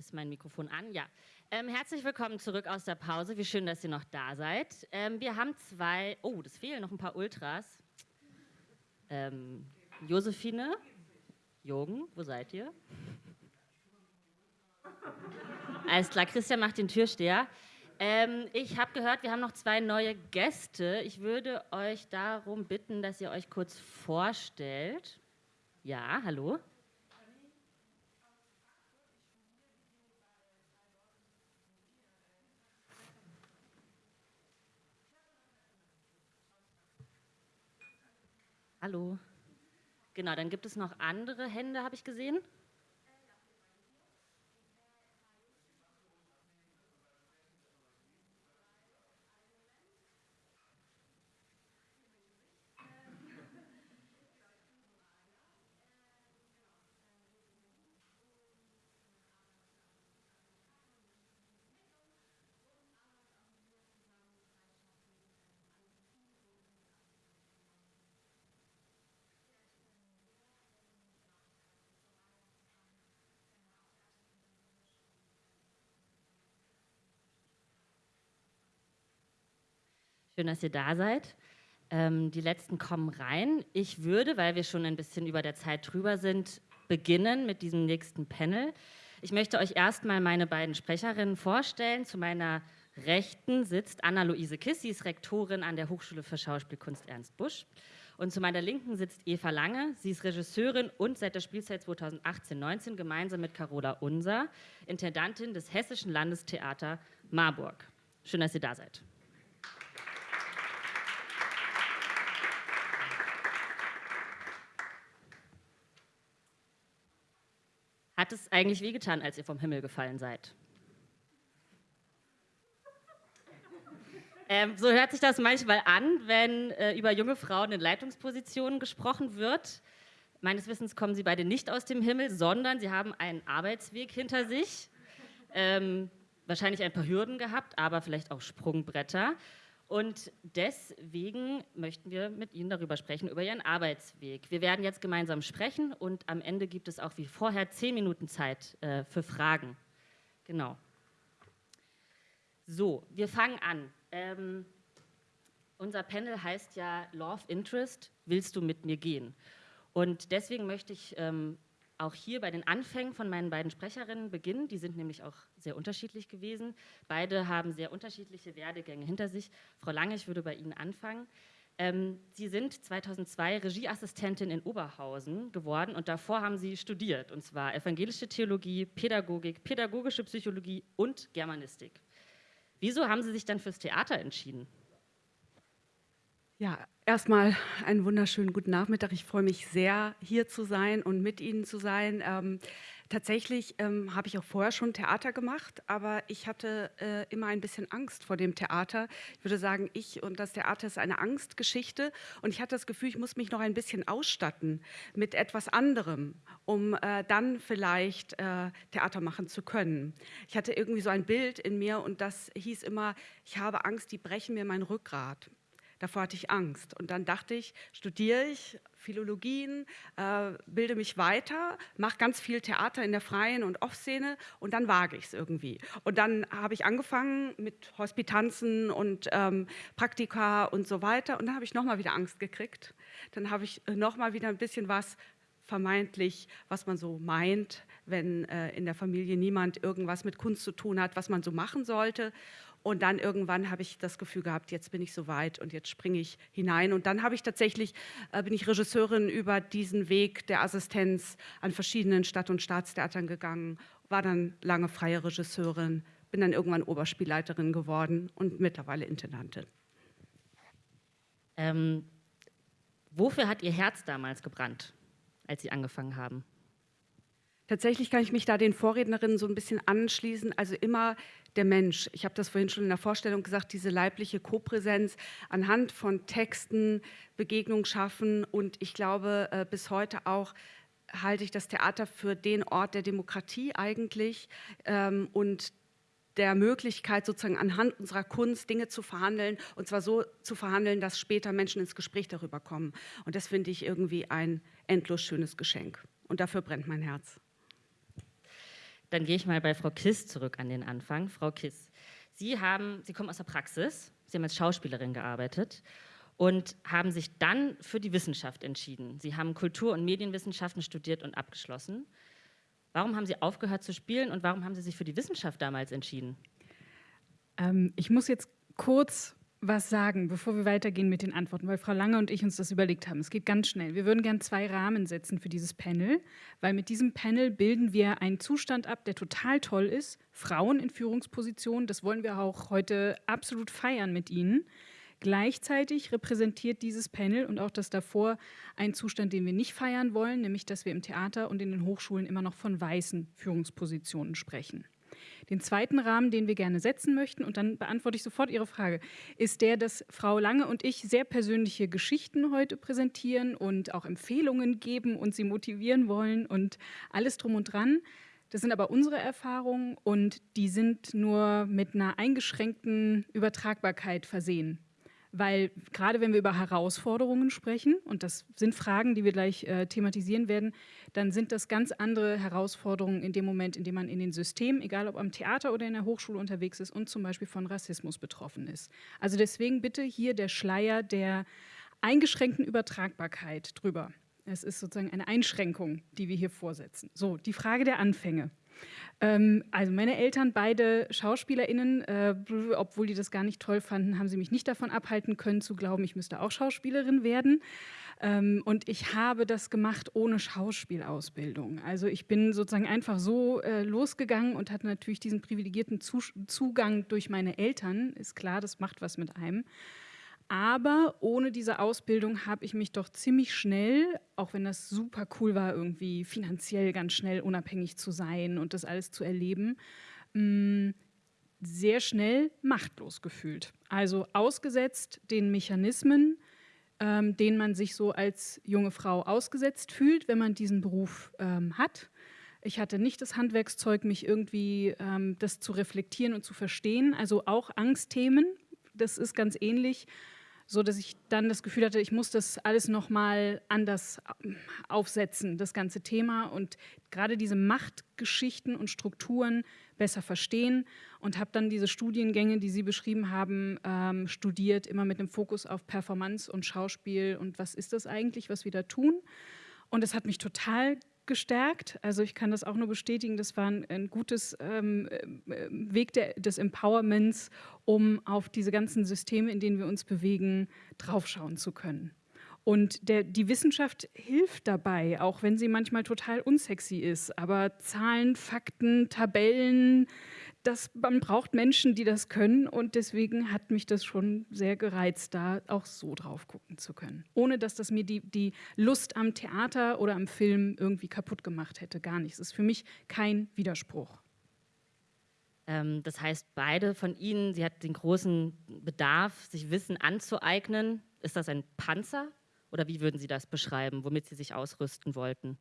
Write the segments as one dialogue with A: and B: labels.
A: Ist mein Mikrofon an? Ja. Ähm, herzlich willkommen zurück aus der Pause. Wie schön, dass ihr noch da seid. Ähm, wir haben zwei, oh, das fehlen noch ein paar Ultras. Ähm, Josephine, Jürgen, wo seid ihr? Alles klar, Christian macht den Türsteher. Ähm, ich habe gehört, wir haben noch zwei neue Gäste. Ich würde euch darum bitten, dass ihr euch kurz vorstellt. Ja, hallo. Hallo. Genau, dann gibt es noch andere Hände, habe ich gesehen. Schön, dass ihr da seid. Ähm, die letzten kommen rein. Ich würde, weil wir schon ein bisschen über der Zeit drüber sind, beginnen mit diesem nächsten Panel. Ich möchte euch erstmal meine beiden Sprecherinnen vorstellen. Zu meiner Rechten sitzt Anna-Luise Kiss, sie ist Rektorin an der Hochschule für Schauspielkunst Ernst Busch. Und zu meiner Linken sitzt Eva Lange, sie ist Regisseurin und seit der Spielzeit 2018-19 gemeinsam mit Carola Unser Intendantin des Hessischen Landestheater Marburg. Schön, dass ihr da seid. Hat es eigentlich wehgetan, als ihr vom Himmel gefallen seid? Ähm, so hört sich das manchmal an, wenn äh, über junge Frauen in Leitungspositionen gesprochen wird. Meines Wissens kommen sie beide nicht aus dem Himmel, sondern sie haben einen Arbeitsweg hinter sich. Ähm, wahrscheinlich ein paar Hürden gehabt, aber vielleicht auch Sprungbretter. Und deswegen möchten wir mit Ihnen darüber sprechen, über Ihren Arbeitsweg. Wir werden jetzt gemeinsam sprechen und am Ende gibt es auch wie vorher zehn Minuten Zeit äh, für Fragen. Genau. So, wir fangen an. Ähm, unser Panel heißt ja Law of Interest, willst du mit mir gehen? Und deswegen möchte ich ähm, auch hier bei den Anfängen von meinen beiden Sprecherinnen beginnen. Die sind nämlich auch sehr unterschiedlich gewesen. Beide haben sehr unterschiedliche Werdegänge hinter sich. Frau Lange, ich würde bei Ihnen anfangen. Ähm, Sie sind 2002 Regieassistentin in Oberhausen geworden und davor haben Sie studiert, und zwar evangelische Theologie, Pädagogik, pädagogische Psychologie und Germanistik. Wieso haben Sie sich dann fürs Theater entschieden?
B: Ja, erstmal einen wunderschönen guten Nachmittag. Ich freue mich sehr, hier zu sein und mit Ihnen zu sein. Ähm, tatsächlich ähm, habe ich auch vorher schon Theater gemacht, aber ich hatte äh, immer ein bisschen Angst vor dem Theater. Ich würde sagen, ich und das Theater ist eine Angstgeschichte und ich hatte das Gefühl, ich muss mich noch ein bisschen ausstatten mit etwas anderem, um äh, dann vielleicht äh, Theater machen zu können. Ich hatte irgendwie so ein Bild in mir und das hieß immer, ich habe Angst, die brechen mir mein Rückgrat. Davor hatte ich Angst. Und dann dachte ich, studiere ich Philologien, äh, bilde mich weiter, mache ganz viel Theater in der freien und Off-Szene und dann wage ich es irgendwie. Und dann habe ich angefangen mit Hospitanzen und ähm, Praktika und so weiter. Und dann habe ich nochmal wieder Angst gekriegt. Dann habe ich nochmal wieder ein bisschen was vermeintlich, was man so meint, wenn äh, in der Familie niemand irgendwas mit Kunst zu tun hat, was man so machen sollte. Und dann irgendwann habe ich das Gefühl gehabt, jetzt bin ich so weit und jetzt springe ich hinein. Und dann habe ich tatsächlich, äh, bin ich Regisseurin über diesen Weg der Assistenz an verschiedenen Stadt- und Staatstheatern gegangen, war dann lange freie Regisseurin, bin dann irgendwann Oberspielleiterin geworden und mittlerweile Intendantin.
A: Ähm, wofür hat Ihr Herz damals gebrannt, als Sie angefangen haben?
B: Tatsächlich kann ich mich da den Vorrednerinnen so ein bisschen anschließen. Also immer der Mensch. Ich habe das vorhin schon in der Vorstellung gesagt, diese leibliche Kopräsenz anhand von Texten Begegnung schaffen. Und ich glaube, äh, bis heute auch halte ich das Theater für den Ort der Demokratie eigentlich ähm, und der Möglichkeit, sozusagen anhand unserer Kunst Dinge zu verhandeln und zwar so zu verhandeln, dass später Menschen ins Gespräch darüber kommen. Und das finde ich irgendwie ein endlos schönes Geschenk. Und dafür brennt mein Herz.
A: Dann gehe ich mal bei Frau Kiss zurück an den Anfang. Frau Kiss, Sie, haben, Sie kommen aus der Praxis, Sie haben als Schauspielerin gearbeitet und haben sich dann für die Wissenschaft entschieden. Sie haben Kultur- und Medienwissenschaften studiert und abgeschlossen. Warum haben Sie aufgehört zu spielen und warum haben Sie sich für die Wissenschaft damals entschieden?
C: Ähm, ich muss jetzt kurz was sagen, bevor wir weitergehen mit den Antworten, weil Frau Lange und ich uns das überlegt haben. Es geht ganz schnell. Wir würden gerne zwei Rahmen setzen für dieses Panel, weil mit diesem Panel bilden wir einen Zustand ab, der total toll ist. Frauen in Führungspositionen, das wollen wir auch heute absolut feiern mit Ihnen. Gleichzeitig repräsentiert dieses Panel und auch das davor einen Zustand, den wir nicht feiern wollen, nämlich dass wir im Theater und in den Hochschulen immer noch von weißen Führungspositionen sprechen. Den zweiten Rahmen, den wir gerne setzen möchten, und dann beantworte ich sofort Ihre Frage, ist der, dass Frau Lange und ich sehr persönliche Geschichten heute präsentieren und auch Empfehlungen geben und Sie motivieren wollen und alles drum und dran. Das sind aber unsere Erfahrungen und die sind nur mit einer eingeschränkten Übertragbarkeit versehen weil gerade wenn wir über Herausforderungen sprechen, und das sind Fragen, die wir gleich äh, thematisieren werden, dann sind das ganz andere Herausforderungen in dem Moment, in dem man in den Systemen, egal ob am Theater oder in der Hochschule unterwegs ist und zum Beispiel von Rassismus betroffen ist. Also deswegen bitte hier der Schleier der eingeschränkten Übertragbarkeit drüber. Es ist sozusagen eine Einschränkung, die wir hier vorsetzen. So, die Frage der Anfänge. Ähm, also meine Eltern, beide SchauspielerInnen, äh, obwohl die das gar nicht toll fanden, haben sie mich nicht davon abhalten können zu glauben, ich müsste auch Schauspielerin werden. Ähm, und ich habe das gemacht ohne Schauspielausbildung. Also ich bin sozusagen einfach so äh, losgegangen und hatte natürlich diesen privilegierten Zugang durch meine Eltern. Ist klar, das macht was mit einem. Aber ohne diese Ausbildung habe ich mich doch ziemlich schnell, auch wenn das super cool war, irgendwie finanziell ganz schnell unabhängig zu sein und das alles zu erleben, mm, sehr schnell machtlos gefühlt. Also ausgesetzt den Mechanismen, ähm, denen man sich so als junge Frau ausgesetzt fühlt, wenn man diesen Beruf ähm, hat. Ich hatte nicht das Handwerkszeug, mich irgendwie ähm, das zu reflektieren und zu verstehen. Also auch Angstthemen, das ist ganz ähnlich so dass ich dann das Gefühl hatte, ich muss das alles nochmal anders ähm, aufsetzen, das ganze Thema und gerade diese Machtgeschichten und Strukturen besser verstehen und habe dann diese Studiengänge, die Sie beschrieben haben, ähm, studiert, immer mit dem Fokus auf Performance und Schauspiel und was ist das eigentlich, was wir da tun. Und es hat mich total gestärkt. Also ich kann das auch nur bestätigen, das war ein, ein gutes ähm, äh, Weg der, des Empowerments, um auf diese ganzen Systeme, in denen wir uns bewegen, draufschauen zu können. Und der, die Wissenschaft hilft dabei, auch wenn sie manchmal total unsexy ist. Aber Zahlen, Fakten, Tabellen, das, man braucht Menschen, die das können und deswegen hat mich das schon sehr gereizt, da auch so drauf gucken zu können. Ohne dass das mir die, die Lust am Theater oder am Film irgendwie kaputt gemacht hätte, gar nichts. Es ist für mich kein Widerspruch.
A: Ähm, das heißt, beide von Ihnen, Sie hat den großen Bedarf, sich Wissen anzueignen. Ist das ein Panzer oder wie würden Sie das beschreiben, womit Sie sich ausrüsten wollten?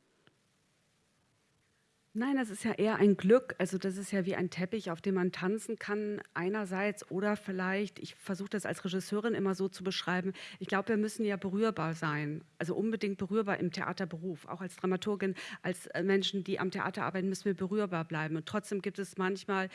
B: Nein, das ist ja eher ein Glück. Also das ist ja wie ein Teppich, auf dem man tanzen kann einerseits oder vielleicht, ich versuche das als Regisseurin immer so zu beschreiben, ich glaube, wir müssen ja berührbar sein, also unbedingt berührbar im Theaterberuf. Auch als Dramaturgin, als äh, Menschen, die am Theater arbeiten, müssen wir berührbar bleiben. Und trotzdem gibt es manchmal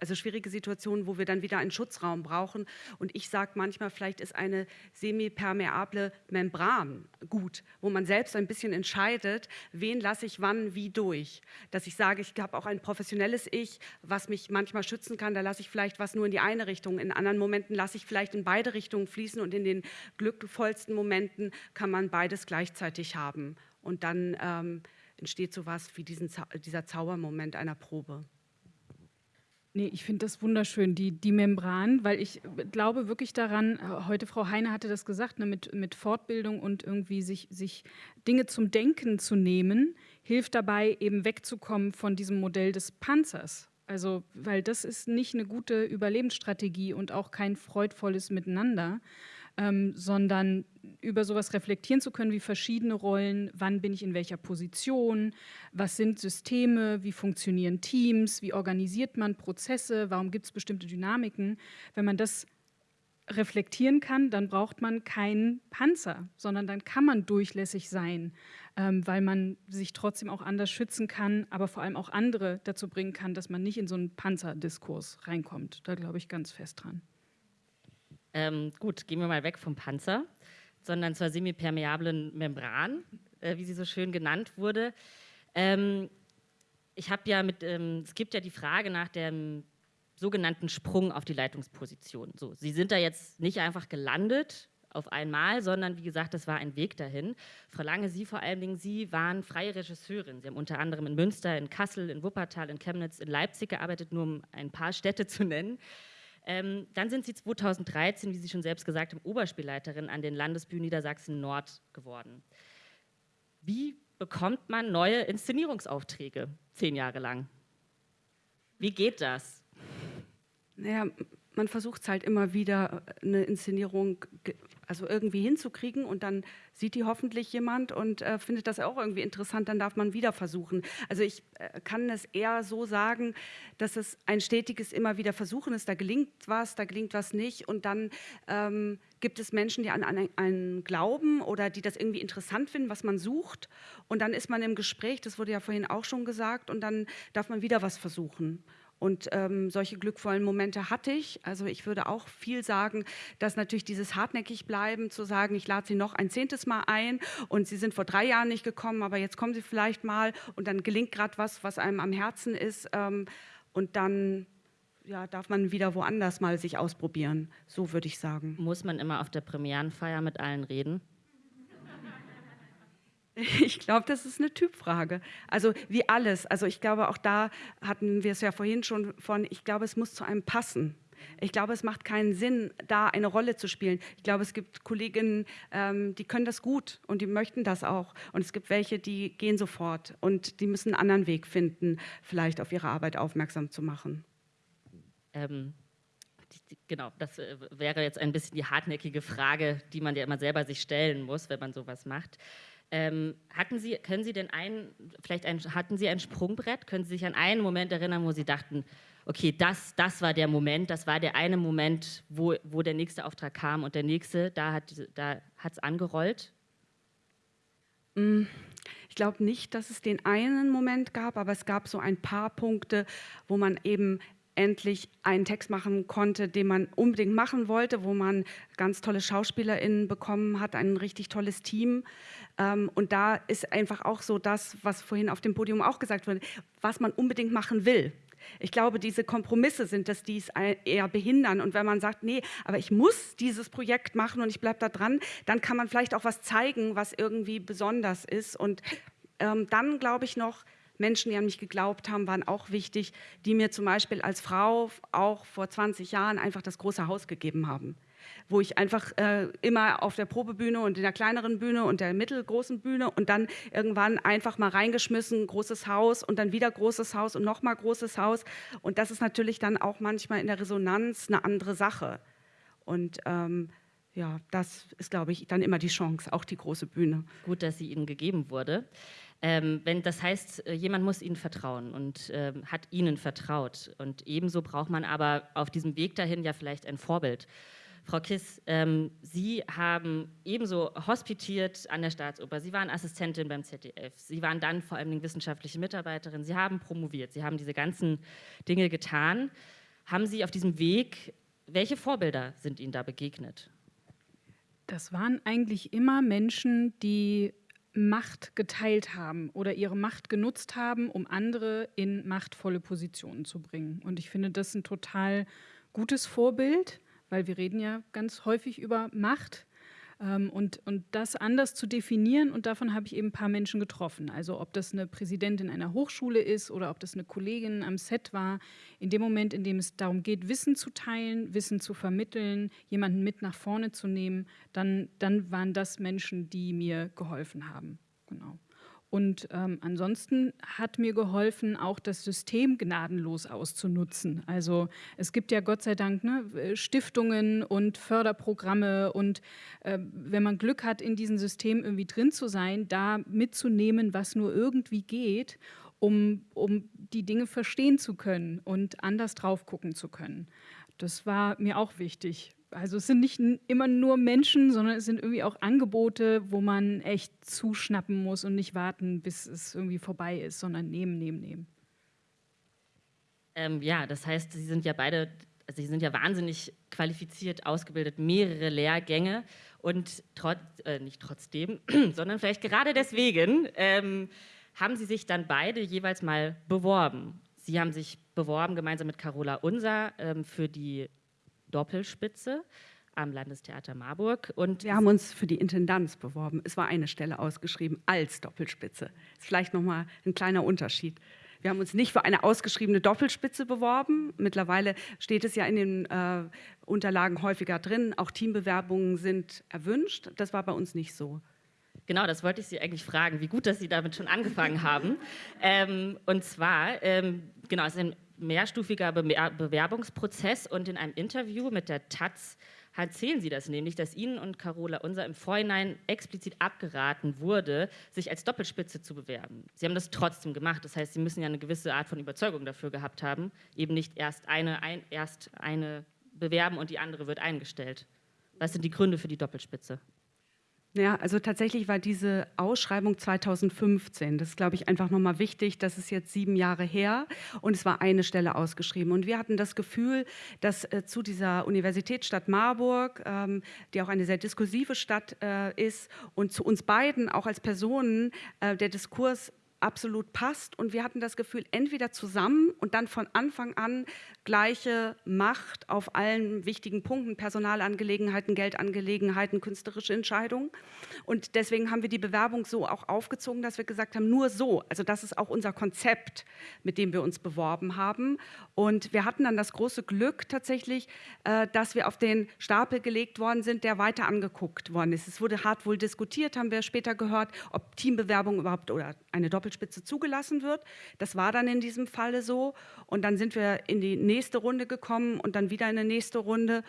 B: also schwierige Situationen, wo wir dann wieder einen Schutzraum brauchen. Und ich sage manchmal, vielleicht ist eine semipermeable Membran gut, wo man selbst ein bisschen entscheidet, wen lasse ich wann wie durch durch, dass ich sage, ich habe auch ein professionelles Ich, was mich manchmal schützen kann. Da lasse ich vielleicht was nur in die eine Richtung. In anderen Momenten lasse ich vielleicht in beide Richtungen fließen und in den glückvollsten Momenten kann man beides gleichzeitig haben. Und dann ähm, entsteht so was wie diesen, dieser Zaubermoment einer Probe.
C: Nee, ich finde das wunderschön, die, die Membran, weil ich glaube wirklich daran, heute Frau Heine hatte das gesagt, ne, mit, mit Fortbildung und irgendwie sich, sich Dinge zum Denken zu nehmen, hilft dabei, eben wegzukommen von diesem Modell des Panzers. Also, weil das ist nicht eine gute Überlebensstrategie und auch kein freudvolles Miteinander, ähm, sondern über sowas reflektieren zu können, wie verschiedene Rollen, wann bin ich in welcher Position, was sind Systeme, wie funktionieren Teams, wie organisiert man Prozesse, warum gibt es bestimmte Dynamiken. Wenn man das reflektieren kann, dann braucht man keinen Panzer, sondern dann kann man durchlässig sein, ähm, weil man sich trotzdem auch anders schützen kann, aber vor allem auch andere dazu bringen kann, dass man nicht in so einen Panzerdiskurs reinkommt. Da glaube ich ganz fest dran.
A: Ähm, gut, gehen wir mal weg vom Panzer, sondern zur semipermeablen Membran, äh, wie sie so schön genannt wurde. Ähm, ich habe ja mit, ähm, es gibt ja die Frage nach dem sogenannten Sprung auf die Leitungsposition. So, Sie sind da jetzt nicht einfach gelandet auf einmal, sondern wie gesagt, das war ein Weg dahin. Frau Lange, Sie vor allen Dingen, Sie waren freie Regisseurin. Sie haben unter anderem in Münster, in Kassel, in Wuppertal, in Chemnitz, in Leipzig gearbeitet, nur um ein paar Städte zu nennen. Ähm, dann sind Sie 2013, wie Sie schon selbst gesagt haben, Oberspielleiterin an den Landesbühnen Niedersachsen-Nord geworden. Wie bekommt man neue Inszenierungsaufträge zehn Jahre lang? Wie geht das?
B: Naja, man versucht es halt immer wieder, äh, eine Inszenierung also irgendwie hinzukriegen und dann sieht die hoffentlich jemand und äh, findet das auch irgendwie interessant, dann darf man wieder versuchen. Also ich äh, kann es eher so sagen, dass es ein stetiges immer wieder Versuchen ist, da gelingt was, da gelingt was nicht und dann ähm, gibt es Menschen, die an, an einen glauben oder die das irgendwie interessant finden, was man sucht und dann ist man im Gespräch, das wurde ja vorhin auch schon gesagt und dann darf man wieder was versuchen. Und ähm, solche glückvollen Momente hatte ich. Also ich würde auch viel sagen, dass natürlich dieses hartnäckig bleiben, zu sagen, ich lade Sie noch ein zehntes Mal ein und Sie sind vor drei Jahren nicht gekommen, aber jetzt kommen Sie vielleicht mal und dann gelingt gerade was, was einem am Herzen ist. Ähm, und dann ja, darf man wieder woanders mal sich ausprobieren. So würde ich sagen.
A: Muss man immer auf der Premierenfeier mit allen reden?
B: Ich glaube, das ist eine Typfrage. Also wie alles. Also ich glaube, auch da hatten wir es ja vorhin schon von, ich glaube, es muss zu einem passen. Ich glaube, es macht keinen Sinn, da eine Rolle zu spielen. Ich glaube, es gibt Kolleginnen, ähm, die können das gut und die möchten das auch. Und es gibt welche, die gehen sofort und die müssen einen anderen Weg finden, vielleicht auf ihre Arbeit aufmerksam zu machen.
A: Ähm, genau, das äh, wäre jetzt ein bisschen die hartnäckige Frage, die man ja immer selber sich stellen muss, wenn man sowas macht. Ähm, hatten Sie, können Sie denn ein, vielleicht ein, hatten Sie ein Sprungbrett? Können Sie sich an einen Moment erinnern, wo Sie dachten, okay, das, das war der Moment, das war der eine Moment, wo, wo der nächste Auftrag kam und der nächste, da hat es da angerollt?
B: Mm, ich glaube nicht, dass es den einen Moment gab, aber es gab so ein paar Punkte, wo man eben endlich einen Text machen konnte, den man unbedingt machen wollte, wo man ganz tolle SchauspielerInnen bekommen hat, ein richtig tolles Team. Ähm, und da ist einfach auch so das, was vorhin auf dem Podium auch gesagt wurde, was man unbedingt machen will. Ich glaube, diese Kompromisse sind es, die es eher behindern. Und wenn man sagt, nee, aber ich muss dieses Projekt machen und ich bleibe da dran, dann kann man vielleicht auch was zeigen, was irgendwie besonders ist. Und ähm, dann glaube ich noch, Menschen, die an mich geglaubt haben, waren auch wichtig, die mir zum Beispiel als Frau auch vor 20 Jahren einfach das große Haus gegeben haben wo ich einfach äh, immer auf der Probebühne und in der kleineren Bühne und der mittelgroßen Bühne und dann irgendwann einfach mal reingeschmissen, großes Haus und dann wieder großes Haus und nochmal großes Haus. Und das ist natürlich dann auch manchmal in der Resonanz eine andere Sache. Und ähm, ja, das ist, glaube ich, dann immer die Chance, auch die große Bühne.
A: Gut, dass sie Ihnen gegeben wurde. Ähm, wenn das heißt, äh, jemand muss ihnen vertrauen und ähm, hat ihnen vertraut. Und ebenso braucht man aber auf diesem Weg dahin ja vielleicht ein Vorbild. Frau Kiss, ähm, Sie haben ebenso hospitiert an der Staatsoper. Sie waren Assistentin beim ZDF. Sie waren dann vor allem wissenschaftliche Mitarbeiterin. Sie haben promoviert. Sie haben diese ganzen Dinge getan. Haben Sie auf diesem Weg, welche Vorbilder sind Ihnen da begegnet?
C: Das waren eigentlich immer Menschen, die Macht geteilt haben oder ihre Macht genutzt haben, um andere in machtvolle Positionen zu bringen. Und ich finde das ein total gutes Vorbild, weil wir reden ja ganz häufig über Macht und, und das anders zu definieren. Und davon habe ich eben ein paar Menschen getroffen. Also ob das eine Präsidentin einer Hochschule ist oder ob das eine Kollegin am Set war. In dem Moment, in dem es darum geht, Wissen zu teilen, Wissen zu vermitteln, jemanden mit nach vorne zu nehmen, dann, dann waren das Menschen, die mir geholfen haben. Genau. Und ähm, ansonsten hat mir geholfen, auch das System gnadenlos auszunutzen. Also es gibt ja Gott sei Dank ne, Stiftungen und Förderprogramme und äh, wenn man Glück hat, in diesem System irgendwie drin zu sein, da mitzunehmen, was nur irgendwie geht, um, um die Dinge verstehen zu können und anders drauf gucken zu können. Das war mir auch wichtig, also es sind nicht immer nur Menschen, sondern es sind irgendwie auch Angebote, wo man echt zuschnappen muss und nicht warten, bis es irgendwie vorbei ist, sondern nehmen, nehmen, nehmen.
A: Ähm, ja, das heißt, Sie sind ja beide, also Sie sind ja wahnsinnig qualifiziert, ausgebildet, mehrere Lehrgänge und trotz, äh, nicht trotzdem, sondern vielleicht gerade deswegen ähm, haben Sie sich dann beide jeweils mal beworben. Sie haben sich beworben gemeinsam mit Carola Unser ähm, für die Doppelspitze am Landestheater Marburg.
B: Und wir haben uns für die Intendanz beworben. Es war eine Stelle ausgeschrieben als Doppelspitze. Das ist vielleicht nochmal ein kleiner Unterschied. Wir haben uns nicht für eine ausgeschriebene Doppelspitze beworben. Mittlerweile steht es ja in den äh, Unterlagen häufiger drin. Auch Teambewerbungen sind erwünscht. Das war bei uns nicht so.
A: Genau, das wollte ich Sie eigentlich fragen. Wie gut, dass Sie damit schon angefangen haben. Ähm, und zwar, ähm, genau, es ist ein mehrstufiger Bewerbungsprozess und in einem Interview mit der Taz erzählen Sie das nämlich, dass Ihnen und Carola Unser im Vorhinein explizit abgeraten wurde, sich als Doppelspitze zu bewerben. Sie haben das trotzdem gemacht. Das heißt, Sie müssen ja eine gewisse Art von Überzeugung dafür gehabt haben, eben nicht erst eine, ein, erst eine bewerben und die andere wird eingestellt. Was sind die Gründe für die Doppelspitze?
B: Ja, also tatsächlich war diese Ausschreibung 2015. Das ist, glaube ich, einfach nochmal wichtig. Das ist jetzt sieben Jahre her und es war eine Stelle ausgeschrieben. Und wir hatten das Gefühl, dass äh, zu dieser Universitätsstadt Marburg, ähm, die auch eine sehr diskursive Stadt äh, ist, und zu uns beiden auch als Personen äh, der Diskurs absolut passt. Und wir hatten das Gefühl, entweder zusammen und dann von Anfang an gleiche Macht auf allen wichtigen Punkten, Personalangelegenheiten, Geldangelegenheiten, künstlerische Entscheidungen. Und deswegen haben wir die Bewerbung so auch aufgezogen, dass wir gesagt haben, nur so. Also das ist auch unser Konzept, mit dem wir uns beworben haben. Und wir hatten dann das große Glück tatsächlich, äh, dass wir auf den Stapel gelegt worden sind, der weiter angeguckt worden ist. Es wurde hart wohl diskutiert, haben wir später gehört, ob Teambewerbung überhaupt oder eine Doppel Doppelspitze zugelassen wird. Das war dann in diesem Falle so. Und dann sind wir in die nächste Runde gekommen und dann wieder in eine nächste Runde.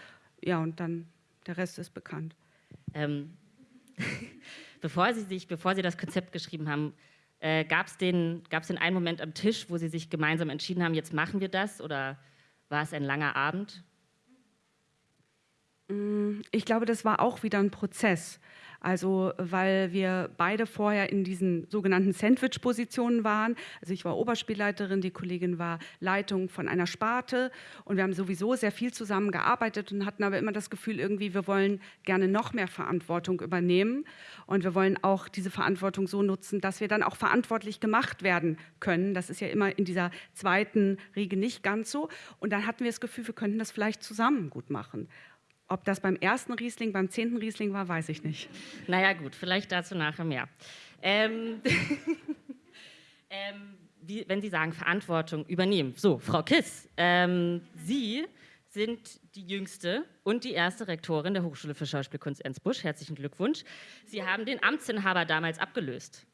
B: Ja, und dann der Rest ist bekannt. Ähm,
A: bevor, Sie sich, bevor Sie das Konzept geschrieben haben, äh, gab es den, den einen Moment am Tisch, wo Sie sich gemeinsam entschieden haben, jetzt machen wir das? Oder war es ein langer Abend?
B: Mm, ich glaube, das war auch wieder ein Prozess. Also weil wir beide vorher in diesen sogenannten Sandwich-Positionen waren. Also ich war Oberspielleiterin, die Kollegin war Leitung von einer Sparte und wir haben sowieso sehr viel zusammen gearbeitet und hatten aber immer das Gefühl, irgendwie, wir wollen gerne noch mehr Verantwortung übernehmen und wir wollen auch diese Verantwortung so nutzen, dass wir dann auch verantwortlich gemacht werden können. Das ist ja immer in dieser zweiten Riege nicht ganz so. Und dann hatten wir das Gefühl, wir könnten das vielleicht zusammen gut machen. Ob das beim ersten Riesling, beim zehnten Riesling war, weiß ich nicht.
A: Naja gut, vielleicht dazu nachher mehr. Ähm, ähm, wie, wenn Sie sagen Verantwortung übernehmen. So, Frau Kiss, ähm, Sie sind die jüngste und die erste Rektorin der Hochschule für Schauspielkunst Ensbusch. Herzlichen Glückwunsch. Sie haben den Amtsinhaber damals abgelöst.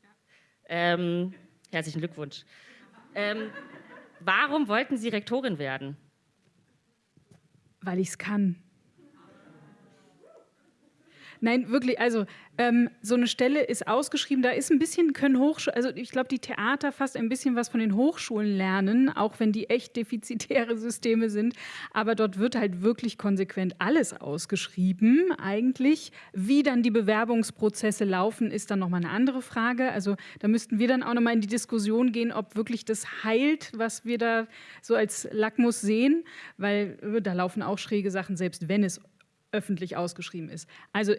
A: Ähm, herzlichen Glückwunsch. Ähm, warum wollten Sie Rektorin werden?
C: Weil ich es kann. Nein, wirklich, also ähm, so eine Stelle ist ausgeschrieben, da ist ein bisschen, können Hochschulen, also ich glaube, die Theater fast ein bisschen was von den Hochschulen lernen, auch wenn die echt defizitäre Systeme sind. Aber dort wird halt wirklich konsequent alles ausgeschrieben eigentlich. Wie dann die Bewerbungsprozesse laufen, ist dann nochmal eine andere Frage. Also da müssten wir dann auch nochmal in die Diskussion gehen, ob wirklich das heilt, was wir da so als Lackmus sehen, weil äh, da laufen auch schräge Sachen, selbst wenn es öffentlich ausgeschrieben ist. Also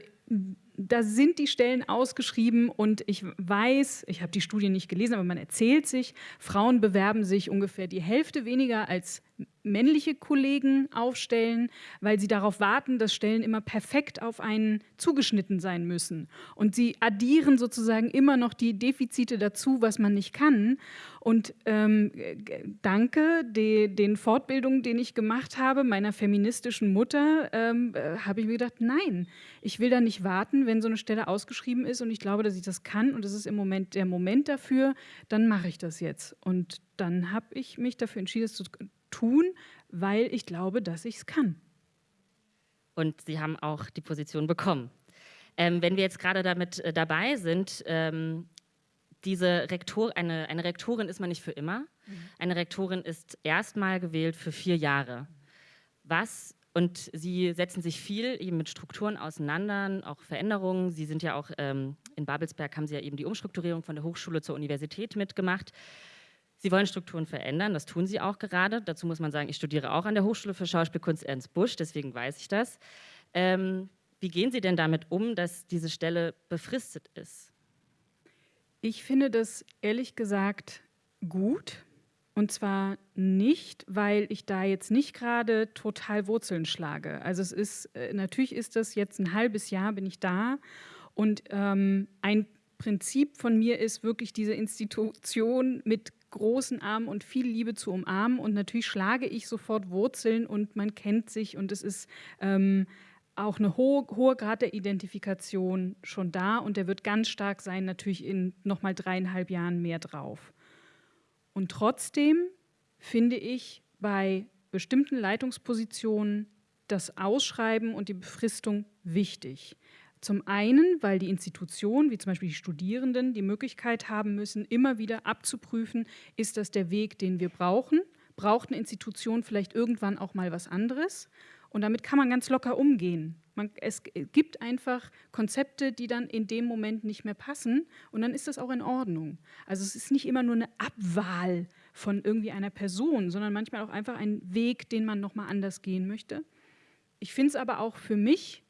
C: da sind die Stellen ausgeschrieben und ich weiß, ich habe die Studie nicht gelesen, aber man erzählt sich, Frauen bewerben sich ungefähr die Hälfte weniger als männliche Kollegen aufstellen, weil sie darauf warten, dass Stellen immer perfekt auf einen zugeschnitten sein müssen. Und sie addieren sozusagen immer noch die Defizite dazu, was man nicht kann. Und ähm, danke de, den Fortbildungen, den ich gemacht habe, meiner feministischen Mutter, ähm, äh, habe ich mir gedacht, nein, ich will da nicht warten, wenn so eine Stelle ausgeschrieben ist und ich glaube, dass ich das kann und es ist im Moment der Moment dafür, dann mache ich das jetzt. Und dann habe ich mich dafür entschieden, es zu tun, weil ich glaube, dass ich es kann.
A: Und Sie haben auch die Position bekommen. Ähm, wenn wir jetzt gerade damit äh, dabei sind, ähm, diese Rektor, eine, eine Rektorin ist man nicht für immer. Mhm. Eine Rektorin ist erstmal gewählt für vier Jahre. Was und Sie setzen sich viel eben mit Strukturen auseinander, auch Veränderungen. Sie sind ja auch ähm, in Babelsberg, haben Sie ja eben die Umstrukturierung von der Hochschule zur Universität mitgemacht. Sie wollen Strukturen verändern, das tun Sie auch gerade. Dazu muss man sagen, ich studiere auch an der Hochschule für Schauspielkunst Ernst Busch, deswegen weiß ich das. Ähm, wie gehen Sie denn damit um, dass diese Stelle befristet ist?
C: Ich finde das ehrlich gesagt gut. Und zwar nicht, weil ich da jetzt nicht gerade total Wurzeln schlage. Also es ist, äh, natürlich ist das jetzt ein halbes Jahr bin ich da und ähm, ein Prinzip von mir ist wirklich diese Institution mit großen Armen und viel Liebe zu umarmen. Und natürlich schlage ich sofort Wurzeln und man kennt sich und es ist ähm, auch eine hohe, hohe Grad der Identifikation schon da und der wird ganz stark sein, natürlich in nochmal dreieinhalb Jahren mehr drauf. Und trotzdem finde ich bei bestimmten Leitungspositionen das Ausschreiben und die Befristung wichtig. Zum einen, weil die Institutionen, wie zum Beispiel die Studierenden, die Möglichkeit haben müssen, immer wieder abzuprüfen, ist das der Weg, den wir brauchen? Braucht eine Institution vielleicht irgendwann auch mal was anderes? Und damit kann man ganz locker umgehen. Man, es gibt einfach Konzepte, die dann in dem Moment nicht mehr passen und dann ist das auch in Ordnung. Also es ist nicht immer nur eine Abwahl von irgendwie einer Person, sondern manchmal auch einfach ein Weg, den man nochmal anders gehen möchte. Ich finde es aber auch für mich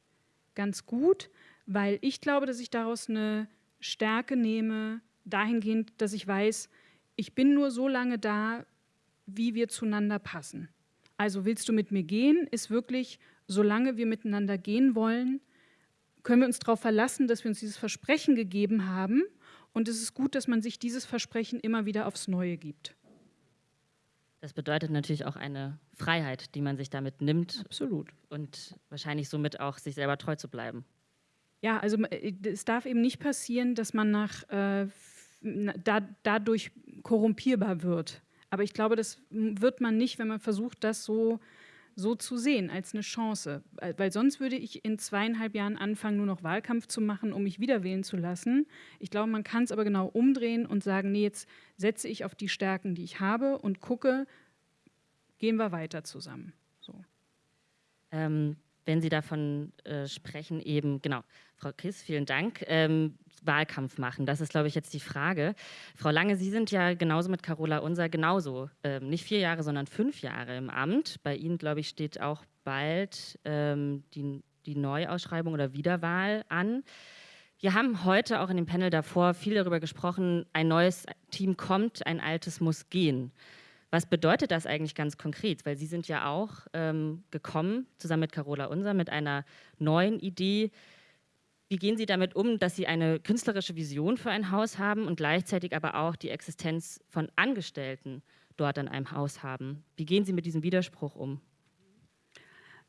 C: ganz gut, weil ich glaube, dass ich daraus eine Stärke nehme, dahingehend, dass ich weiß, ich bin nur so lange da, wie wir zueinander passen. Also willst du mit mir gehen, ist wirklich, solange wir miteinander gehen wollen, können wir uns darauf verlassen, dass wir uns dieses Versprechen gegeben haben. Und es ist gut, dass man sich dieses Versprechen immer wieder aufs Neue gibt.
A: Das bedeutet natürlich auch eine Freiheit, die man sich damit nimmt.
C: Absolut.
A: Und wahrscheinlich somit auch sich selber treu zu bleiben.
C: Ja, also äh, es darf eben nicht passieren, dass man nach, äh, da, dadurch korrumpierbar wird. Aber ich glaube, das wird man nicht, wenn man versucht, das so, so zu sehen, als eine Chance. Weil sonst würde ich in zweieinhalb Jahren anfangen, nur noch Wahlkampf zu machen, um mich wieder wählen zu lassen. Ich glaube, man kann es aber genau umdrehen und sagen, nee, jetzt setze ich auf die Stärken, die ich habe und gucke, gehen wir weiter zusammen. So.
A: Ähm, wenn Sie davon äh, sprechen, eben, genau, Frau Kiss, vielen Dank, ähm, Wahlkampf machen, das ist, glaube ich, jetzt die Frage. Frau Lange, Sie sind ja genauso mit Carola Unser genauso, ähm, nicht vier Jahre, sondern fünf Jahre im Amt. Bei Ihnen, glaube ich, steht auch bald ähm, die, die Neuausschreibung oder Wiederwahl an. Wir haben heute auch in dem Panel davor viel darüber gesprochen, ein neues Team kommt, ein altes muss gehen. Was bedeutet das eigentlich ganz konkret? Weil Sie sind ja auch ähm, gekommen, zusammen mit Carola Unser, mit einer neuen Idee. Wie gehen Sie damit um, dass Sie eine künstlerische Vision für ein Haus haben und gleichzeitig aber auch die Existenz von Angestellten dort an einem Haus haben? Wie gehen Sie mit diesem Widerspruch um?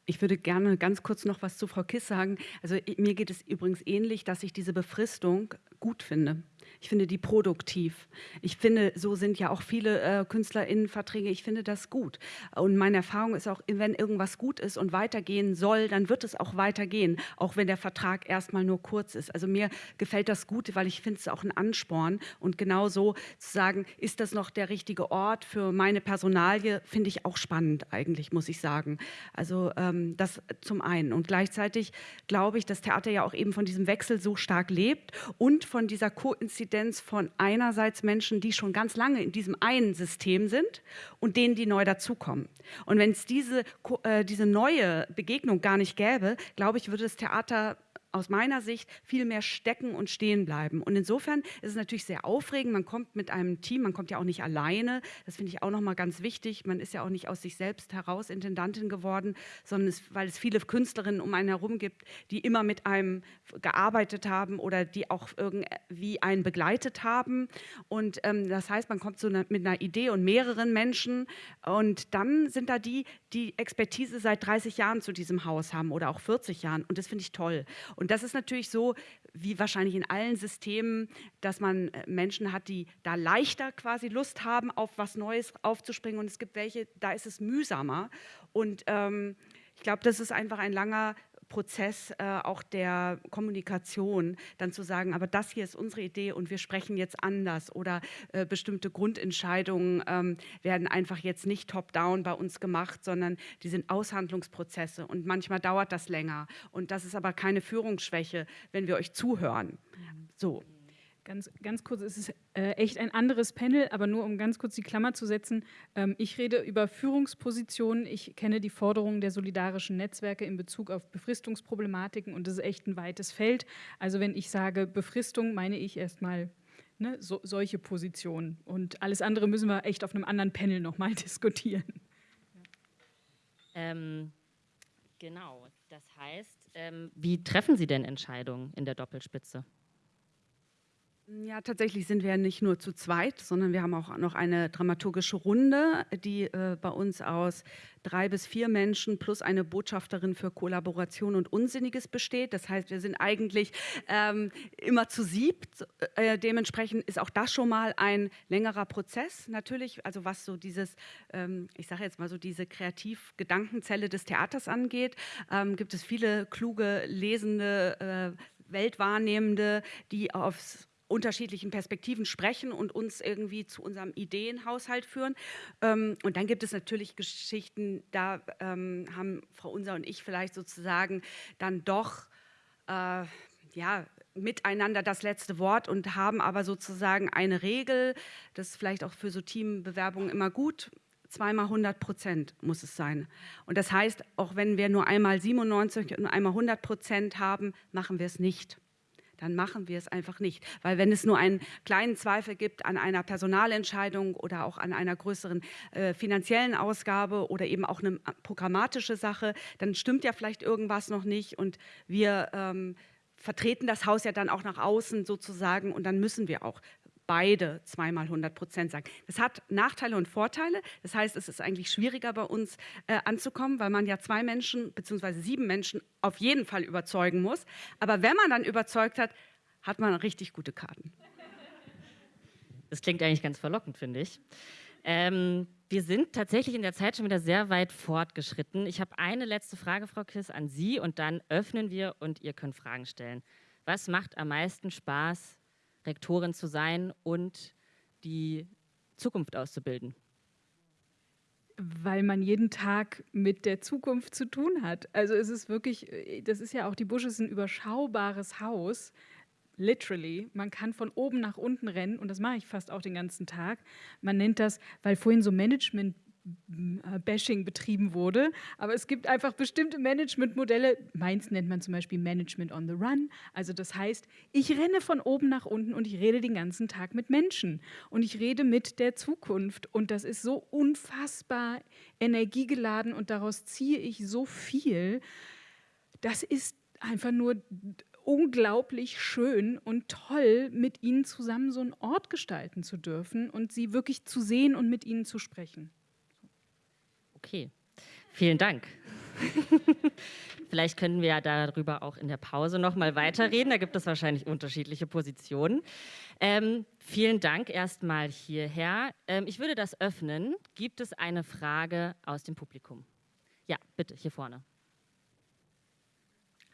B: Ich würde gerne ganz kurz noch was zu Frau Kiss sagen. Also mir geht es übrigens ähnlich, dass ich diese Befristung gut finde. Ich finde die produktiv. Ich finde, so sind ja auch viele äh, KünstlerInnenverträge. Ich finde das gut. Und meine Erfahrung ist auch, wenn irgendwas gut ist und weitergehen soll, dann wird es auch weitergehen, auch wenn der Vertrag erstmal nur kurz ist. Also mir gefällt das gut, weil ich finde es auch ein Ansporn. Und genauso zu sagen, ist das noch der richtige Ort für meine Personalie, finde ich auch spannend eigentlich, muss ich sagen. Also ähm, das zum einen. Und gleichzeitig glaube ich, dass Theater ja auch eben von diesem Wechsel so stark lebt und von dieser Koinzidenz Koinzidenz von einerseits Menschen, die schon ganz lange in diesem einen System sind und denen, die neu dazukommen. Und wenn es diese, äh, diese neue Begegnung gar nicht gäbe, glaube ich, würde das Theater aus meiner Sicht viel mehr stecken und stehen bleiben. Und insofern ist es natürlich sehr aufregend. Man kommt mit einem Team, man kommt ja auch nicht alleine. Das finde ich auch nochmal ganz wichtig. Man ist ja auch nicht aus sich selbst heraus Intendantin geworden, sondern es, weil es viele Künstlerinnen um einen herum gibt, die immer mit einem gearbeitet haben oder die auch irgendwie einen begleitet haben. Und ähm, das heißt, man kommt so eine, mit einer Idee und mehreren Menschen und dann sind da die, die Expertise seit 30 Jahren zu diesem Haus haben oder auch 40 Jahren. Und das finde ich toll. Und das ist natürlich so, wie wahrscheinlich in allen Systemen, dass man äh, Menschen hat, die da leichter quasi Lust haben, auf was Neues aufzuspringen. Und es gibt welche, da ist es mühsamer. Und ähm, ich glaube, das ist einfach ein langer Prozess äh, auch der Kommunikation, dann zu sagen, aber das hier ist unsere Idee und wir sprechen jetzt anders oder äh, bestimmte Grundentscheidungen ähm, werden einfach jetzt nicht top-down bei uns gemacht, sondern die sind Aushandlungsprozesse und manchmal dauert das länger und das ist aber keine Führungsschwäche, wenn wir euch zuhören. So.
C: Ganz, ganz kurz, es ist äh, echt ein anderes Panel, aber nur um ganz kurz die Klammer zu setzen. Ähm, ich rede über Führungspositionen. Ich kenne die Forderungen der solidarischen Netzwerke in Bezug auf Befristungsproblematiken und das ist echt ein weites Feld. Also wenn ich sage Befristung, meine ich erstmal ne, so, solche Positionen. Und alles andere müssen wir echt auf einem anderen Panel nochmal diskutieren.
A: Ähm, genau, das heißt, ähm, wie treffen Sie denn Entscheidungen in der Doppelspitze?
B: Ja, tatsächlich sind wir nicht nur zu zweit, sondern wir haben auch noch eine dramaturgische Runde, die äh, bei uns aus drei bis vier Menschen plus eine Botschafterin für Kollaboration und Unsinniges besteht. Das heißt, wir sind eigentlich ähm, immer zu siebt. Äh, dementsprechend ist auch das schon mal ein längerer Prozess. Natürlich, also was so dieses, ähm, ich sage jetzt mal so diese Kreativ-Gedankenzelle des Theaters angeht, ähm, gibt es viele kluge, lesende, äh, Weltwahrnehmende, die aufs unterschiedlichen Perspektiven sprechen und uns irgendwie zu unserem Ideenhaushalt führen. Ähm, und dann gibt es natürlich Geschichten, da ähm, haben Frau Unser und ich vielleicht sozusagen dann doch äh, ja, miteinander das letzte Wort und haben aber sozusagen eine Regel, das ist vielleicht auch für so Teambewerbungen immer gut, zweimal 100 Prozent muss es sein. Und das heißt, auch wenn wir nur einmal 97 und einmal 100 Prozent haben, machen wir es nicht dann machen wir es einfach nicht. Weil wenn es nur einen kleinen Zweifel gibt an einer Personalentscheidung oder auch an einer größeren äh, finanziellen Ausgabe oder eben auch eine programmatische Sache, dann stimmt ja vielleicht irgendwas noch nicht und wir ähm, vertreten das Haus ja dann auch nach außen sozusagen und dann müssen wir auch beide zweimal 100 Prozent sagen. Das hat Nachteile und Vorteile. Das heißt, es ist eigentlich schwieriger bei uns äh, anzukommen, weil man ja zwei Menschen bzw. sieben Menschen auf jeden Fall überzeugen muss. Aber wenn man dann überzeugt hat, hat man richtig gute Karten.
A: Das klingt eigentlich ganz verlockend, finde ich. Ähm, wir sind tatsächlich in der Zeit schon wieder sehr weit fortgeschritten. Ich habe eine letzte Frage, Frau Kiss, an Sie und dann öffnen wir und ihr könnt Fragen stellen. Was macht am meisten Spaß Rektorin zu sein und die Zukunft auszubilden?
C: Weil man jeden Tag mit der Zukunft zu tun hat. Also es ist wirklich, das ist ja auch, die Busch ist ein überschaubares Haus, literally. Man kann von oben nach unten rennen und das mache ich fast auch den ganzen Tag. Man nennt das, weil vorhin so Management Bashing betrieben wurde. Aber es gibt einfach bestimmte Managementmodelle. Meins nennt man zum Beispiel Management on the Run. Also das heißt, ich renne von oben nach unten und ich rede den ganzen Tag mit Menschen. Und ich rede mit der Zukunft. Und das ist so unfassbar energiegeladen und daraus ziehe ich so viel. Das ist einfach nur unglaublich schön und toll, mit ihnen zusammen so einen Ort gestalten zu dürfen und sie wirklich zu sehen und mit ihnen zu sprechen.
A: Okay, vielen Dank. Vielleicht können wir ja darüber auch in der Pause noch mal weiterreden. Da gibt es wahrscheinlich unterschiedliche Positionen. Ähm, vielen Dank erstmal hierher. Ähm, ich würde das öffnen. Gibt es eine Frage aus dem Publikum? Ja, bitte, hier vorne.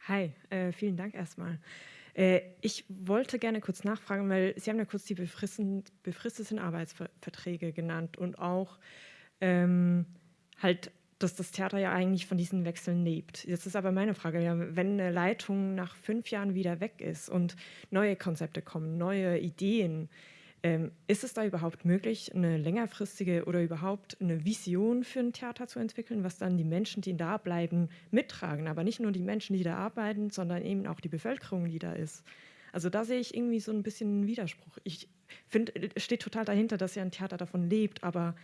D: Hi, äh, vielen Dank erstmal. Äh, ich wollte gerne kurz nachfragen, weil Sie haben ja kurz die befristeten Arbeitsverträge genannt und auch ähm, halt, dass das Theater ja eigentlich von diesen Wechseln lebt. Jetzt ist aber meine Frage, ja, wenn eine Leitung nach fünf Jahren wieder weg ist und neue Konzepte kommen, neue Ideen, ähm, ist es da überhaupt möglich, eine längerfristige oder überhaupt eine Vision für ein Theater zu entwickeln, was dann die Menschen, die da bleiben, mittragen? Aber nicht nur die Menschen, die da arbeiten, sondern eben auch die Bevölkerung, die da ist. Also da sehe ich irgendwie so ein bisschen einen Widerspruch. Ich finde, steht total dahinter, dass ja ein Theater davon lebt, aber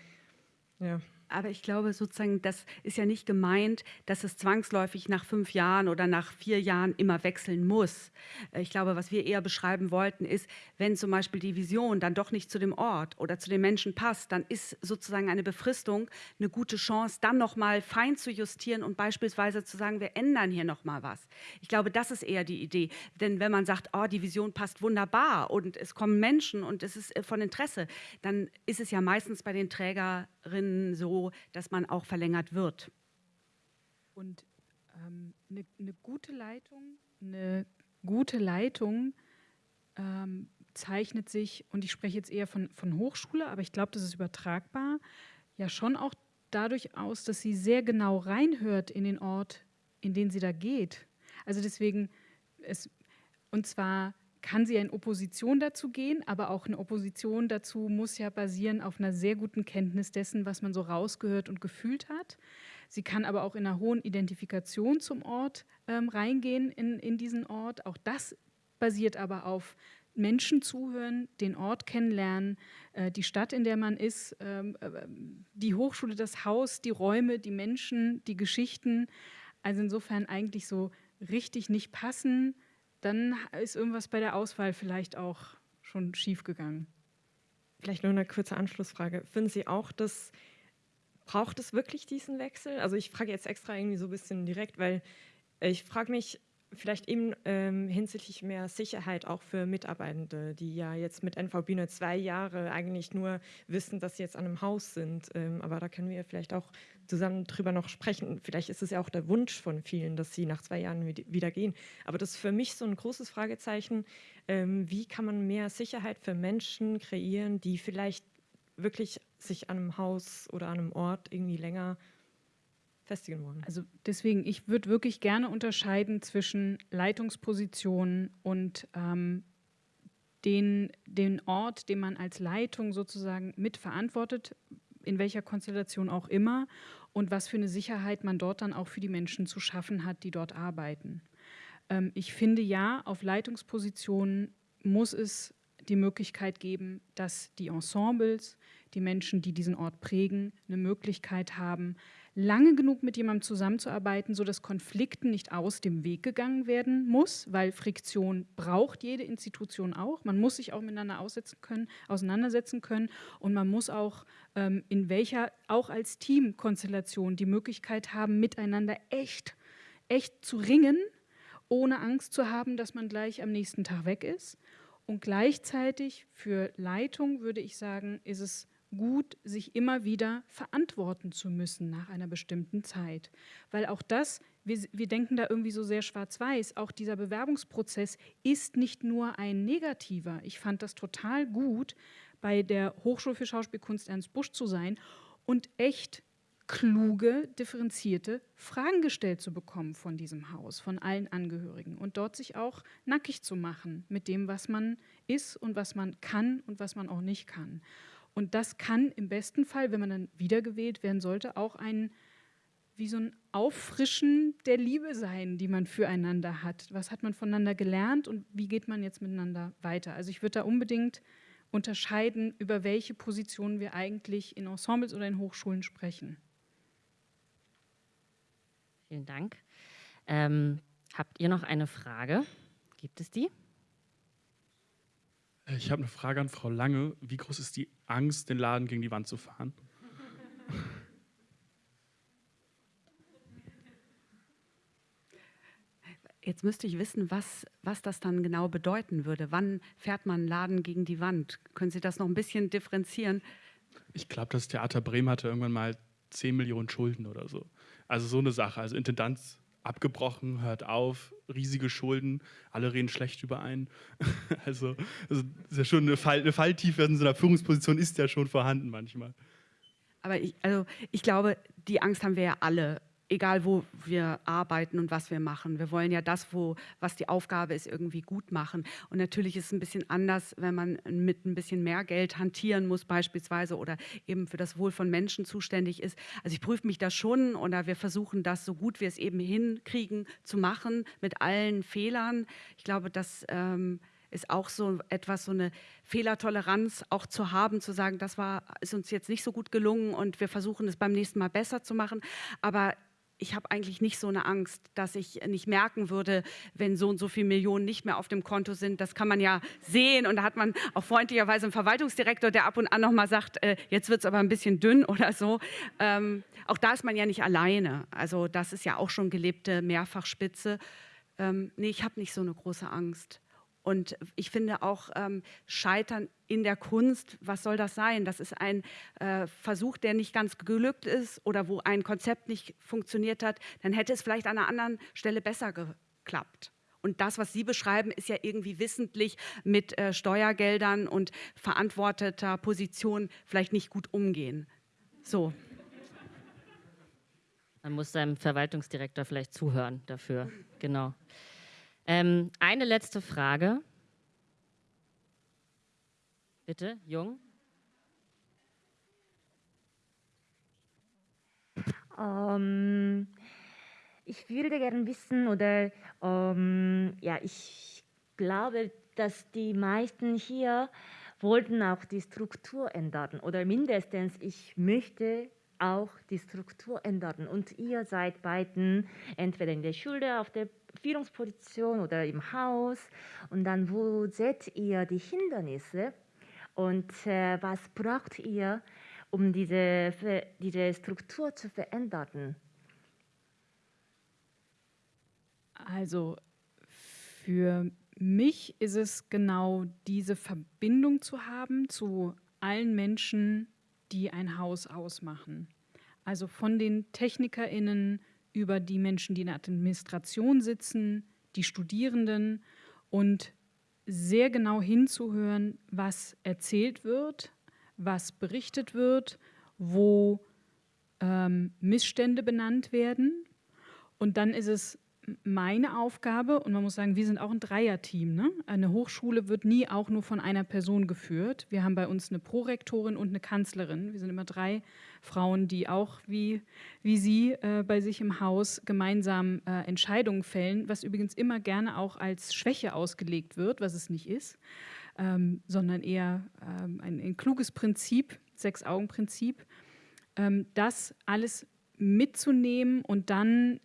D: ja.
B: Aber ich glaube sozusagen, das ist ja nicht gemeint, dass es zwangsläufig nach fünf Jahren oder nach vier Jahren immer wechseln muss. Äh, ich glaube, was wir eher beschreiben wollten, ist, wenn zum Beispiel die Vision dann doch nicht zu dem Ort oder zu den Menschen passt, dann ist sozusagen eine Befristung eine gute Chance, dann noch mal fein zu justieren und beispielsweise zu sagen, wir ändern hier noch mal was. Ich glaube, das ist eher die Idee. Denn wenn man sagt, oh, die Vision passt wunderbar und es kommen Menschen und es ist äh, von Interesse, dann ist es ja meistens bei den Trägerinnen so, dass man auch verlängert wird.
C: Und ähm, eine, eine gute Leitung, eine gute Leitung ähm, zeichnet sich, und ich spreche jetzt eher von, von Hochschule, aber ich glaube, das ist übertragbar, ja schon auch dadurch aus, dass sie sehr genau reinhört in den Ort, in den sie da geht. Also deswegen, es, und zwar kann sie in Opposition dazu gehen, aber auch eine Opposition dazu muss ja basieren auf einer sehr guten Kenntnis dessen, was man so rausgehört und gefühlt hat. Sie kann aber auch in einer hohen Identifikation zum Ort ähm, reingehen, in, in diesen Ort. Auch das basiert aber auf Menschen zuhören, den Ort kennenlernen, äh, die Stadt, in der man ist, ähm, äh, die Hochschule, das Haus, die Räume, die Menschen, die Geschichten. Also insofern eigentlich so richtig nicht passen, dann ist irgendwas bei der Auswahl vielleicht auch schon schiefgegangen.
D: Vielleicht nur eine kurze Anschlussfrage. Finden Sie auch, dass braucht es wirklich diesen Wechsel? Also ich frage jetzt extra irgendwie so ein bisschen direkt, weil ich frage mich, vielleicht eben ähm, hinsichtlich mehr Sicherheit auch für Mitarbeitende, die ja jetzt mit NVB nur zwei Jahre eigentlich nur wissen, dass sie jetzt an einem Haus sind. Ähm, aber da können wir vielleicht auch zusammen drüber noch sprechen. Vielleicht ist es ja auch der Wunsch von vielen, dass sie nach zwei Jahren wieder gehen. Aber das ist für mich so ein großes Fragezeichen. Ähm, wie kann man mehr Sicherheit für Menschen kreieren, die vielleicht wirklich sich an einem Haus oder an einem Ort irgendwie länger festigen wollen.
C: Also deswegen, ich würde wirklich gerne unterscheiden zwischen Leitungspositionen und ähm, den, den Ort, den man als Leitung sozusagen mitverantwortet, in welcher Konstellation auch immer, und was für eine Sicherheit man dort dann auch für die Menschen zu schaffen hat, die dort arbeiten. Ähm, ich finde ja, auf Leitungspositionen muss es die Möglichkeit geben, dass die Ensembles, die Menschen, die diesen Ort prägen, eine Möglichkeit haben, lange genug mit jemandem zusammenzuarbeiten, sodass Konflikten nicht aus dem Weg gegangen werden muss, weil Friktion braucht jede Institution auch. Man muss sich auch miteinander können, auseinandersetzen können und man muss auch ähm, in welcher, auch als Teamkonstellation, die Möglichkeit haben, miteinander echt, echt zu ringen, ohne Angst zu haben, dass man gleich am nächsten Tag weg ist. Und gleichzeitig für Leitung würde ich sagen, ist es gut, sich immer wieder verantworten zu müssen nach einer bestimmten Zeit. Weil auch das, wir, wir denken da irgendwie so sehr schwarz-weiß, auch dieser Bewerbungsprozess ist nicht nur ein negativer. Ich fand das total gut, bei der Hochschule für Schauspielkunst Ernst Busch zu sein und echt kluge, differenzierte Fragen gestellt zu bekommen von diesem Haus, von allen Angehörigen und dort sich auch nackig zu machen mit dem, was man ist und was man kann und was man auch nicht kann. Und das kann im besten Fall, wenn man dann wiedergewählt werden sollte, auch ein wie so ein Auffrischen der Liebe sein, die man füreinander hat. Was hat man voneinander gelernt und wie geht man jetzt miteinander weiter? Also ich würde da unbedingt unterscheiden, über welche Positionen wir eigentlich in Ensembles oder in Hochschulen sprechen.
A: Vielen Dank. Ähm, habt ihr noch eine Frage? Gibt es die?
E: Äh, ich habe eine Frage an Frau Lange. Wie groß ist die Angst, den Laden gegen die Wand zu fahren?
B: Jetzt müsste ich wissen, was, was das dann genau bedeuten würde. Wann fährt man einen Laden gegen die Wand? Können Sie das noch ein bisschen differenzieren?
E: Ich glaube, das Theater Bremen hatte irgendwann mal 10 Millionen Schulden oder so. Also so eine Sache. Also Intendanz abgebrochen, hört auf, riesige Schulden, alle reden schlecht über einen. also, also ist ja schon eine, Fall, eine Falltiefe in so einer Führungsposition ist ja schon vorhanden manchmal.
B: Aber ich, also ich glaube, die Angst haben wir ja alle egal wo wir arbeiten und was wir machen. Wir wollen ja das, wo, was die Aufgabe ist, irgendwie gut machen. Und natürlich ist es ein bisschen anders, wenn man mit ein bisschen mehr Geld hantieren muss beispielsweise oder eben für das Wohl von Menschen zuständig ist. Also ich prüfe mich da schon oder wir versuchen das so gut wir es eben hinkriegen zu machen mit allen Fehlern. Ich glaube, dass ähm, ist auch so etwas, so eine Fehlertoleranz auch zu haben, zu sagen, das war, ist uns jetzt nicht so gut gelungen und wir versuchen es beim nächsten Mal besser zu machen. Aber ich habe eigentlich nicht so eine Angst, dass ich nicht merken würde, wenn so und so viele Millionen nicht mehr auf dem Konto sind. Das kann man ja sehen und da hat man auch freundlicherweise einen Verwaltungsdirektor, der ab und an noch mal sagt, äh, jetzt wird es aber ein bisschen dünn oder so. Ähm, auch da ist man ja nicht alleine. Also das ist ja auch schon gelebte Mehrfachspitze. Ähm, nee, ich habe nicht so eine große Angst. Und ich finde auch ähm, Scheitern in der Kunst, was soll das sein? Das ist ein äh, Versuch, der nicht ganz geglückt ist oder wo ein Konzept nicht funktioniert hat. Dann hätte es vielleicht an einer anderen Stelle besser geklappt. Und das, was Sie beschreiben, ist ja irgendwie wissentlich mit äh, Steuergeldern und verantworteter Position vielleicht nicht gut umgehen. So.
A: Man muss seinem Verwaltungsdirektor vielleicht zuhören dafür. Genau. Ähm, eine letzte Frage. Bitte, Jung.
F: Ähm, ich würde gerne wissen, oder ähm, ja, ich glaube, dass die meisten hier wollten auch die Struktur ändern oder mindestens ich möchte auch die Struktur ändern. Und ihr seid beiden entweder in der Schule, auf der Führungsposition oder im Haus. Und dann, wo seht ihr die Hindernisse und äh, was braucht ihr, um diese, diese Struktur zu verändern?
C: Also für mich ist es genau diese Verbindung zu haben zu allen Menschen, die ein Haus ausmachen. Also von den TechnikerInnen über die Menschen, die in der Administration sitzen, die Studierenden und sehr genau hinzuhören, was erzählt wird, was berichtet wird, wo ähm, Missstände benannt werden. Und dann ist es meine Aufgabe, und man muss sagen, wir sind auch ein Dreierteam. Ne? Eine Hochschule wird nie auch nur von einer Person geführt. Wir haben bei uns eine Prorektorin und eine Kanzlerin. Wir sind immer drei Frauen, die auch wie, wie Sie äh, bei sich im Haus gemeinsam äh, Entscheidungen fällen, was übrigens immer gerne auch als Schwäche ausgelegt wird, was es nicht ist, ähm, sondern eher ähm, ein, ein, kluges Prinzip, Sechs-Augen-Prinzip, ähm, das alles mitzunehmen und dann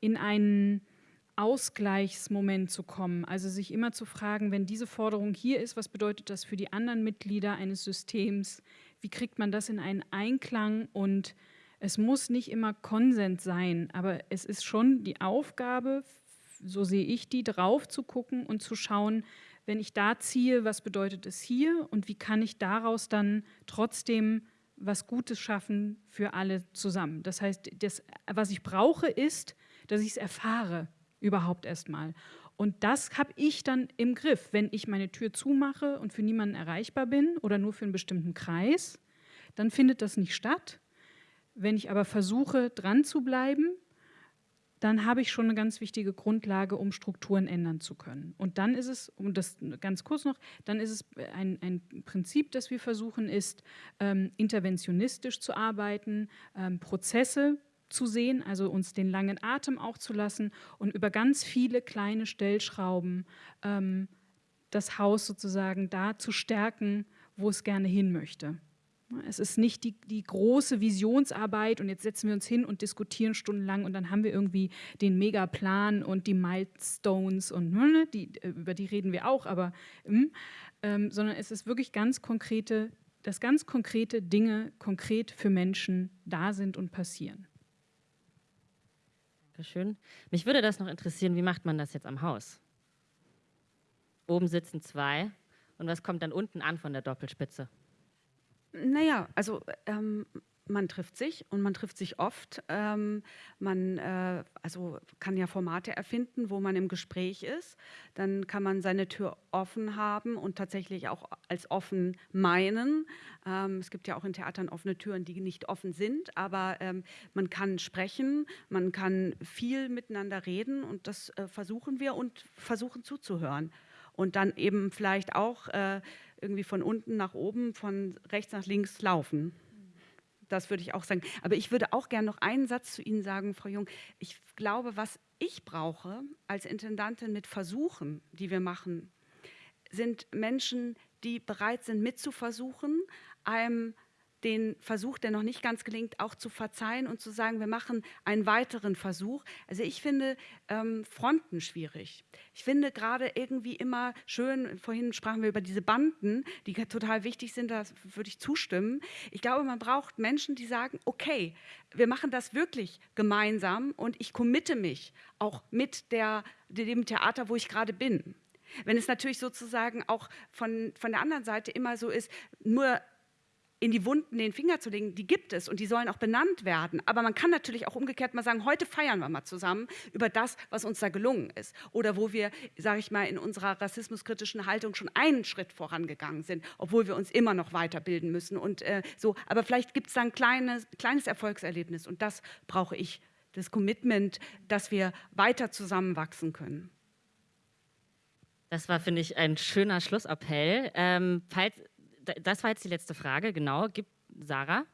C: in einen Ausgleichsmoment zu kommen. Also sich immer zu fragen, wenn diese Forderung hier ist, was bedeutet das für die anderen Mitglieder eines Systems? Wie kriegt man das in einen Einklang? Und es muss nicht immer Konsens sein, aber es ist schon die Aufgabe, so sehe ich die, drauf zu gucken und zu schauen, wenn ich da ziehe, was bedeutet es hier und wie kann ich daraus dann trotzdem was Gutes schaffen für alle zusammen. Das heißt, das, was ich brauche, ist dass ich es erfahre überhaupt erstmal. Und das habe ich dann im Griff. Wenn ich meine Tür zumache und für niemanden erreichbar bin oder nur für einen bestimmten Kreis, dann findet das nicht statt. Wenn ich aber versuche, dran zu bleiben, dann habe ich schon eine ganz wichtige Grundlage, um Strukturen ändern zu können. Und dann ist es, um das ganz kurz noch, dann ist es ein, ein Prinzip, das wir versuchen, ist, ähm, interventionistisch zu arbeiten, ähm, Prozesse zu sehen, also uns den langen Atem auch zu lassen und über ganz viele kleine Stellschrauben ähm, das Haus sozusagen da zu stärken, wo es gerne hin möchte. Es ist nicht die, die, große Visionsarbeit und jetzt setzen wir uns hin und diskutieren stundenlang und dann haben wir irgendwie den Megaplan und die Milestones und ne, die, über die reden wir auch, aber hm, ähm, sondern es ist wirklich ganz konkrete, dass ganz konkrete Dinge konkret für Menschen da sind und passieren.
A: Dankeschön. Mich würde das noch interessieren, wie macht man das jetzt am Haus? Oben sitzen zwei und was kommt dann unten an von der Doppelspitze?
B: Naja, also ähm, man trifft sich und man trifft sich oft. Ähm, man äh, also kann ja Formate erfinden, wo man im Gespräch ist. Dann kann man seine Tür offen haben und tatsächlich auch als offen meinen. Ähm, es gibt ja auch in Theatern offene Türen, die nicht offen sind, aber ähm, man kann sprechen, man kann viel miteinander reden und das äh, versuchen wir und versuchen zuzuhören. Und dann eben vielleicht auch äh, irgendwie von unten nach oben, von rechts nach links laufen. Das würde ich auch sagen. Aber ich würde auch gerne noch einen Satz zu Ihnen sagen, Frau Jung. Ich glaube, was ich brauche als Intendantin mit Versuchen, die wir machen, sind Menschen, die bereit sind mitzuversuchen, einem den Versuch, der noch nicht ganz gelingt, auch zu verzeihen und zu sagen, wir machen einen weiteren Versuch. Also ich finde ähm, Fronten schwierig. Ich finde gerade irgendwie immer schön, vorhin sprachen wir über diese Banden, die total wichtig sind, da würde ich zustimmen. Ich glaube, man braucht Menschen, die sagen, okay, wir machen das wirklich gemeinsam und ich committe mich auch mit der, dem Theater, wo ich gerade bin. Wenn es natürlich sozusagen auch von, von der anderen Seite immer so ist, nur in die Wunden den Finger zu legen, die gibt es und die sollen auch benannt werden. Aber man kann natürlich auch umgekehrt mal sagen, heute feiern wir mal zusammen über das, was uns da gelungen ist. Oder wo wir, sage ich mal, in unserer rassismuskritischen Haltung schon einen Schritt vorangegangen sind, obwohl wir uns immer noch weiterbilden müssen. Und äh, so. Aber vielleicht gibt es da ein kleines, kleines Erfolgserlebnis und das brauche ich, das Commitment, dass wir weiter zusammenwachsen können.
A: Das war, finde ich, ein schöner Schlussappell. Ähm, falls, das war jetzt die letzte Frage, genau. Gibt Sarah?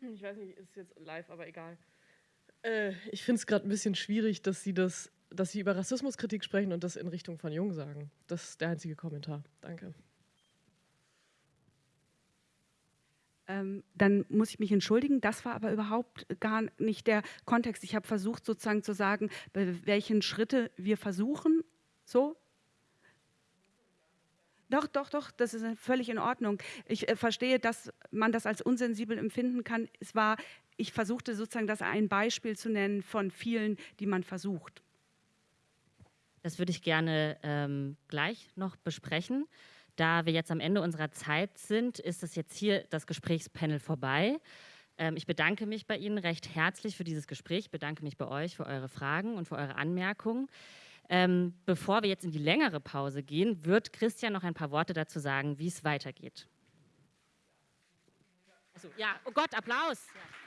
G: Ich weiß nicht, ist jetzt live, aber egal. Äh, ich finde es gerade ein bisschen schwierig, dass Sie das, dass Sie über Rassismuskritik sprechen und das in Richtung von Jung sagen. Das ist der einzige Kommentar. Danke.
B: Ähm, dann muss ich mich entschuldigen. Das war aber überhaupt gar nicht der Kontext. Ich habe versucht, sozusagen zu sagen, welchen Schritte wir versuchen. So, doch, doch, doch, das ist völlig in Ordnung. Ich äh, verstehe, dass man das als unsensibel empfinden kann. Es war, ich versuchte sozusagen das ein Beispiel zu nennen von vielen, die man versucht.
A: Das würde ich gerne ähm, gleich noch besprechen. Da wir jetzt am Ende unserer Zeit sind, ist das jetzt hier das Gesprächspanel vorbei. Ähm, ich bedanke mich bei Ihnen recht herzlich für dieses Gespräch, bedanke mich bei euch für eure Fragen und für eure Anmerkungen. Ähm, bevor wir jetzt in die längere Pause gehen, wird Christian noch ein paar Worte dazu sagen, wie es weitergeht. Also, ja, oh Gott, Applaus. Ja.